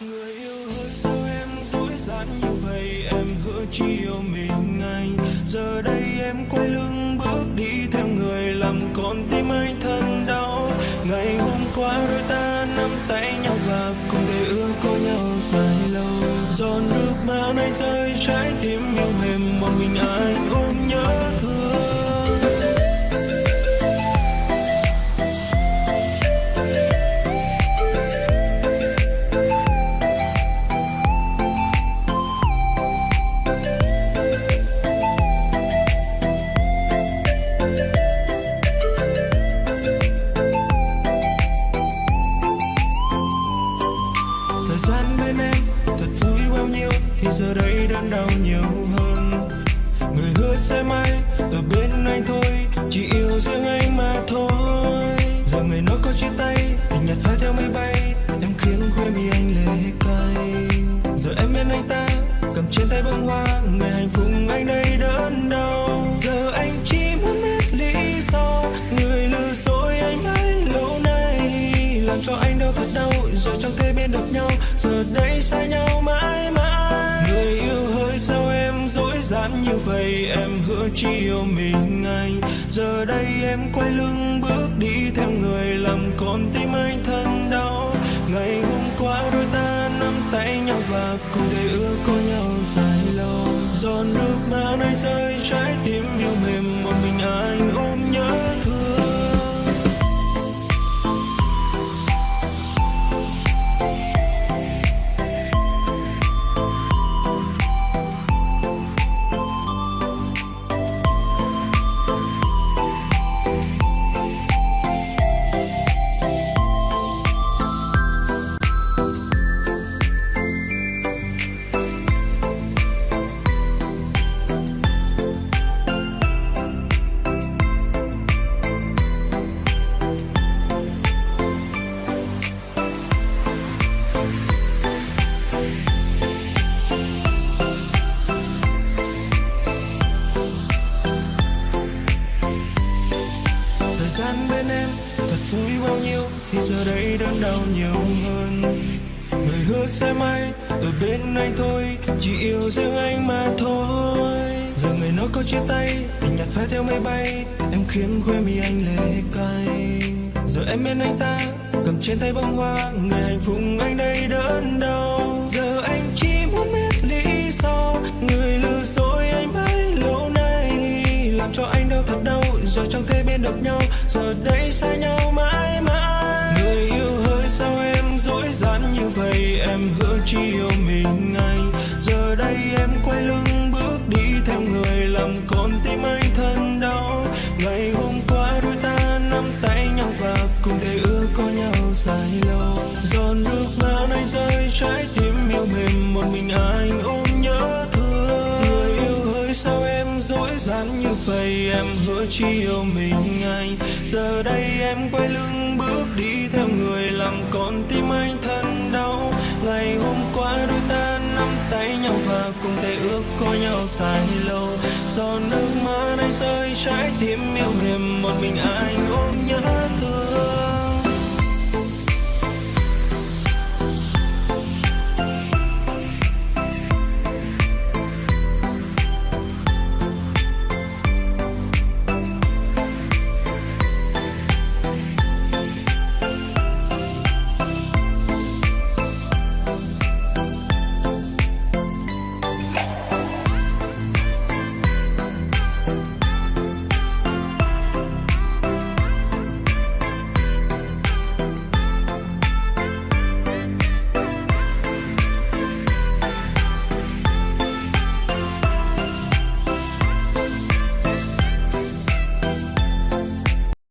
người yêu ơi sao em dối gian như vậy? Em hứa chỉ yêu mình anh giờ đây em quay lưng bước đi theo người làm con tim anh thân đau. Ngày hôm qua đôi ta nắm tay nhau và cùng thể ước có nhau dài lâu. Giòn nước mắt anh rơi trái tim yêu mềm đớn đau nhiều hơn. Người hứa sẽ mãi ở bên anh thôi, chỉ yêu riêng anh mà thôi. Giờ người nói có chia tay tình nhật phai theo mây bay em khiến quê mi anh lệ cay. Giờ em bên anh ta, cầm trên tay bông hoa, người hạnh phúc anh đây đớn đau. Giờ anh chỉ muốn biết lý do, người lừa dối anh mấy lâu nay. Làm cho anh đau thật đau, rồi chẳng thể bên được nhau. Chỉ yêu mình anh. Giờ đây em quay lưng bước đi theo người làm con tim anh thân đau. Ngày hôm qua đôi ta nắm tay nhau và cùng thể ước có nhau dài lâu. Giọt nước mắt anh rơi trái tim yêu mềm vui bao nhiêu thì giờ đây đớn đau nhiều hơn. Người hứa sẽ may ở bên anh thôi, chỉ yêu riêng anh mà thôi. Giờ người nó có chia tay tình nhạt phai theo mây bay, em khiến quê mi anh lệ cay. Giờ em bên anh ta, cầm trên tay bông hoa ngày hạnh phúc anh đây đớn đau. Được nhau, giờ đây xa nhau mãi mãi. Người yêu hỡi sao em dối gian như vậy, em hứa chỉ yêu mình vây em hứa chỉ yêu mình anh. Giờ đây em quay lưng bước đi theo người làm con tim anh thân đau. Ngày hôm qua đôi ta nắm tay nhau và cùng tay ước có nhau dài lâu. Giọt nước mắt anh rơi trái tim yêu mềm một mình anh ôm nhớ thương.